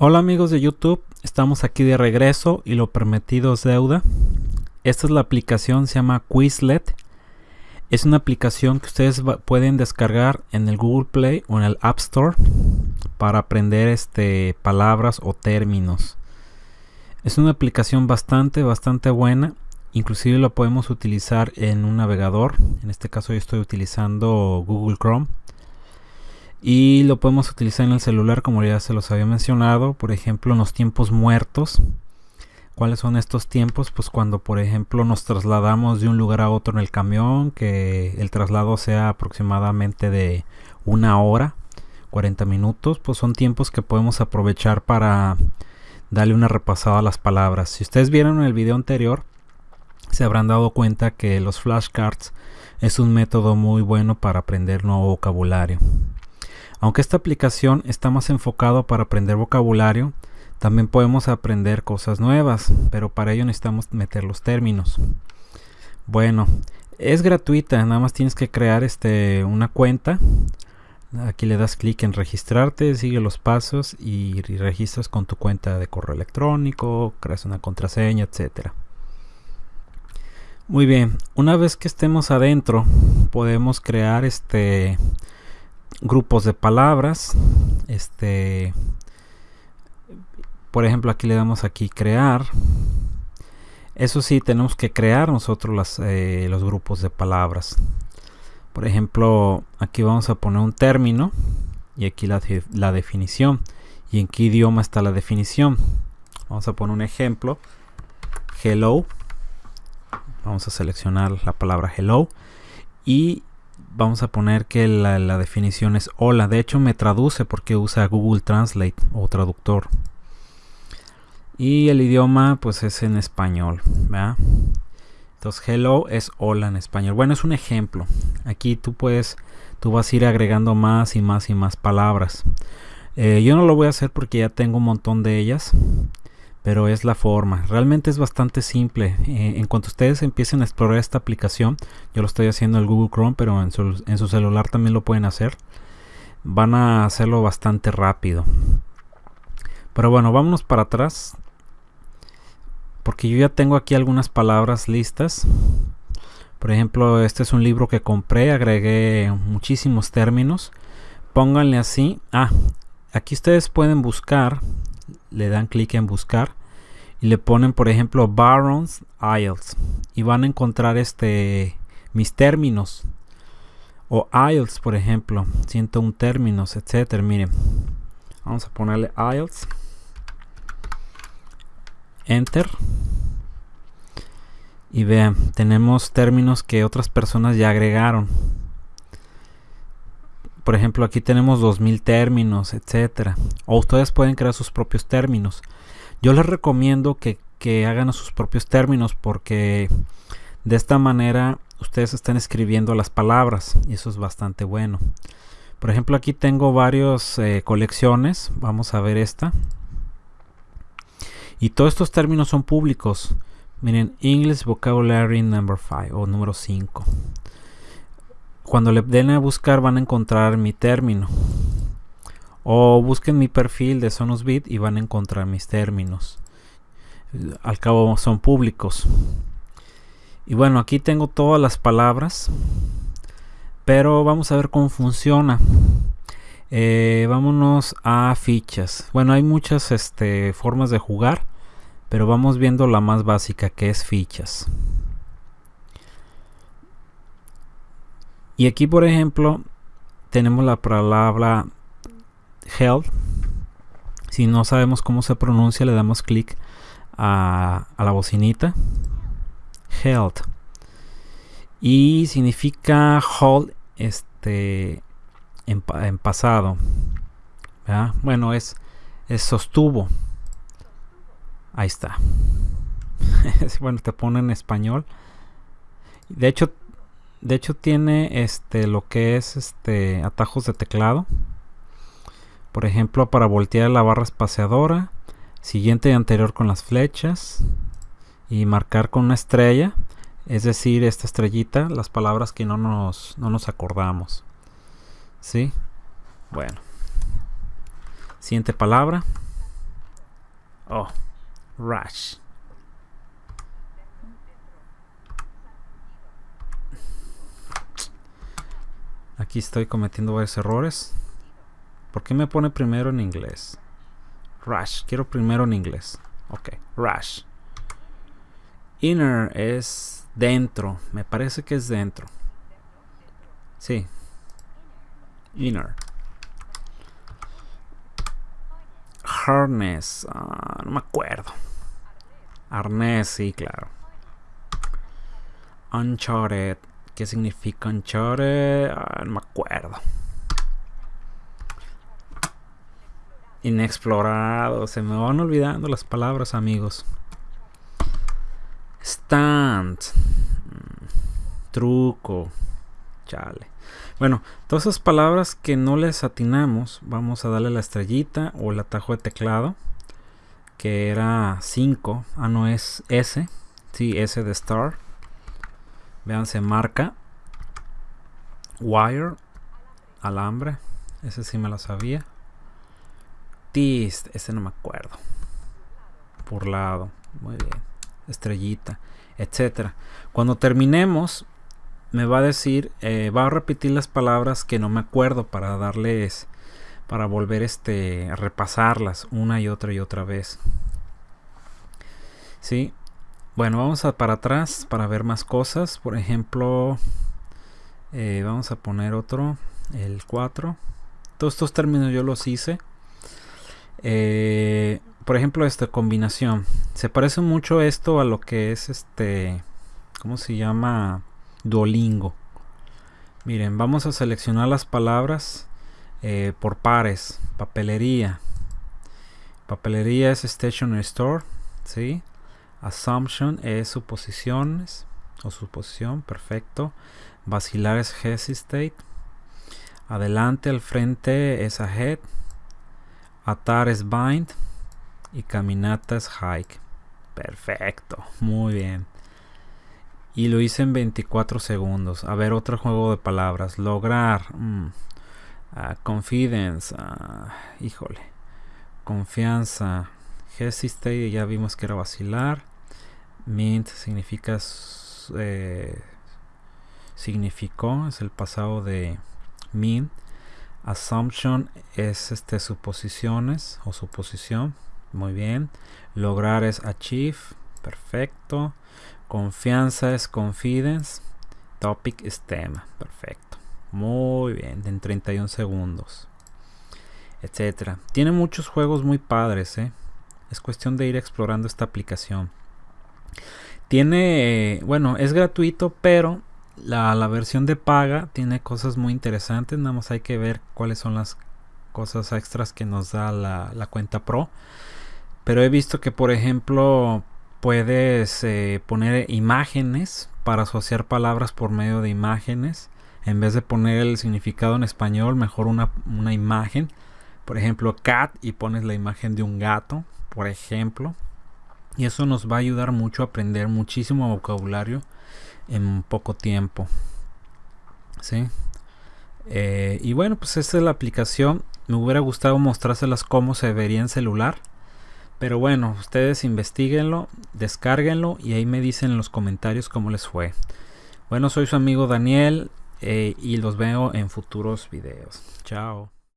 Hola amigos de YouTube, estamos aquí de regreso y lo permitido es deuda. Esta es la aplicación, se llama Quizlet. Es una aplicación que ustedes pueden descargar en el Google Play o en el App Store para aprender este, palabras o términos. Es una aplicación bastante, bastante buena. Inclusive lo podemos utilizar en un navegador. En este caso yo estoy utilizando Google Chrome y lo podemos utilizar en el celular como ya se los había mencionado por ejemplo en los tiempos muertos. Cuáles son estos tiempos pues cuando por ejemplo nos trasladamos de un lugar a otro en el camión que el traslado sea aproximadamente de una hora 40 minutos pues son tiempos que podemos aprovechar para darle una repasada a las palabras. Si ustedes vieron en el video anterior se habrán dado cuenta que los flashcards es un método muy bueno para aprender nuevo vocabulario aunque esta aplicación está más enfocado para aprender vocabulario, también podemos aprender cosas nuevas, pero para ello necesitamos meter los términos. Bueno, es gratuita, nada más tienes que crear este, una cuenta. Aquí le das clic en registrarte, sigue los pasos y, registras con tu cuenta de correo electrónico, creas una contraseña, etcétera. Muy bien, una vez que estemos adentro, podemos crear este grupos de palabras este por ejemplo aquí le damos aquí crear. Eso sí tenemos que crear nosotros las, eh, los grupos de palabras. Por ejemplo aquí vamos a poner un término y aquí la, la definición. Y en qué idioma está la definición. Vamos a poner un ejemplo. Hello. Vamos a seleccionar la palabra hello. Y vamos a poner que la, definición es hola. De hecho me traduce porque usa Google Translate o traductor. Y el idioma pues es en español. Entonces hello es hola en español. Bueno, es un ejemplo. Aquí tú puedes, tú vas a ir agregando más y más y más palabras. Eh, yo no lo voy a hacer porque ya tengo un montón de ellas pero es la forma. Realmente es bastante simple. Eh, en cuanto ustedes empiecen a explorar esta aplicación, yo lo estoy haciendo en Google Chrome, pero en su, en su celular también lo pueden hacer. Van a hacerlo bastante rápido. Pero bueno, vámonos para atrás. Porque yo ya tengo aquí algunas palabras listas. Por ejemplo, este es un libro que compré, agregué muchísimos términos. Pónganle así. Ah, aquí ustedes pueden buscar le dan clic en buscar y le ponen por ejemplo Barons Isles y van a encontrar este mis términos. O IELTS por ejemplo 101 términos etcétera. Miren vamos a ponerle IELTS enter. Y vean tenemos términos que otras personas ya agregaron por ejemplo aquí tenemos 2000 términos etcétera. O ustedes pueden crear sus propios términos. Yo les recomiendo que, hagan sus propios términos porque de esta manera ustedes están escribiendo las palabras y eso es bastante bueno. Por ejemplo aquí tengo varias eh, colecciones. Vamos a ver esta. Y todos estos términos son públicos. Miren English Vocabulary number 5 o número 5 cuando le den a buscar van a encontrar mi término. O busquen mi perfil de Sonosbit y van a encontrar mis términos. Al cabo son públicos. Y bueno, aquí tengo todas las palabras. Pero vamos a ver cómo funciona. Eh, vámonos a fichas. Bueno, hay muchas este, formas de jugar. Pero vamos viendo la más básica que es fichas. Y aquí, por ejemplo, tenemos la palabra health. Si no sabemos cómo se pronuncia, le damos clic a, la bocinita. Health. Y significa hold este, en, pasado. Bueno, es, es sostuvo. Ahí está. bueno, te pone en español. De hecho, de hecho tiene este lo que es este atajos de teclado. Por ejemplo, para voltear la barra espaciadora, siguiente y anterior con las flechas y marcar con una estrella, es decir, esta estrellita, las palabras que no nos, no nos acordamos. ¿Sí? Bueno. Siguiente palabra. Oh, rush. Aquí estoy cometiendo varios errores. ¿Por qué me pone primero en inglés? Rush. Quiero primero en inglés. Ok, rush. Inner es dentro. Me parece que es dentro. Sí. Inner. Harness. Ah, no me acuerdo. Arnés, sí, claro. Uncharted. ¿Qué significa Uncharted? Ah, no me acuerdo. Inexplorado. Se me van olvidando las palabras, amigos. Stand. Mm, truco. Chale. Bueno, todas esas palabras que no les atinamos, vamos a darle la estrellita o el atajo de teclado, que era 5. Ah, no es S. Sí, S de Star. Vean, se marca. Wire. Alambre. Ese sí me lo sabía. Tist. Ese no me acuerdo. Por lado. Muy bien. Estrellita. Etcétera. Cuando terminemos, me va a decir, eh, va a repetir las palabras que no me acuerdo para darles, para volver este, a repasarlas una y otra y otra vez. Sí, bueno, vamos a para atrás para ver más cosas. Por ejemplo, eh, vamos a poner otro, el 4. Todos estos términos yo los hice. Eh, por ejemplo, esta combinación. Se parece mucho esto a lo que es este, ¿cómo se llama? Duolingo. Miren, vamos a seleccionar las palabras eh, por pares. Papelería. Papelería es stationery store. ¿sí? Assumption es suposiciones o suposición. Perfecto. Vacilar es hesitate. Adelante, al frente es ahead. Atar es bind. Y caminata es hike. Perfecto. Muy bien. Y lo hice en 24 segundos. A ver, otro juego de palabras. Lograr. Mm, ah, confidence. Ah, híjole. Confianza. Hesitate, ya vimos que era vacilar. Mint significa. Eh, significó. Es el pasado de mint. Assumption es este suposiciones o suposición. Muy bien. Lograr es achieve. Perfecto. Confianza es confidence. Topic es tema. Perfecto. Muy bien. En 31 segundos. Etcétera. Tiene muchos juegos muy padres. ¿eh? Es cuestión de ir explorando esta aplicación. Tiene, bueno, es gratuito, pero la, versión de paga tiene cosas muy interesantes. Nada más hay que ver cuáles son las cosas extras que nos da la, la cuenta pro. Pero he visto que, por ejemplo, puedes eh, poner imágenes para asociar palabras por medio de imágenes. En vez de poner el significado en español, mejor una, imagen. Por ejemplo, cat y pones la imagen de un gato, por ejemplo. Y eso nos va a ayudar mucho a aprender muchísimo vocabulario en poco tiempo. ¿Sí? Eh, y bueno, pues esta es la aplicación. Me hubiera gustado mostrárselas cómo se vería en celular. Pero bueno, ustedes investiguenlo, descárguenlo y ahí me dicen en los comentarios cómo les fue. Bueno, soy su amigo Daniel eh, y los veo en futuros videos. Chao.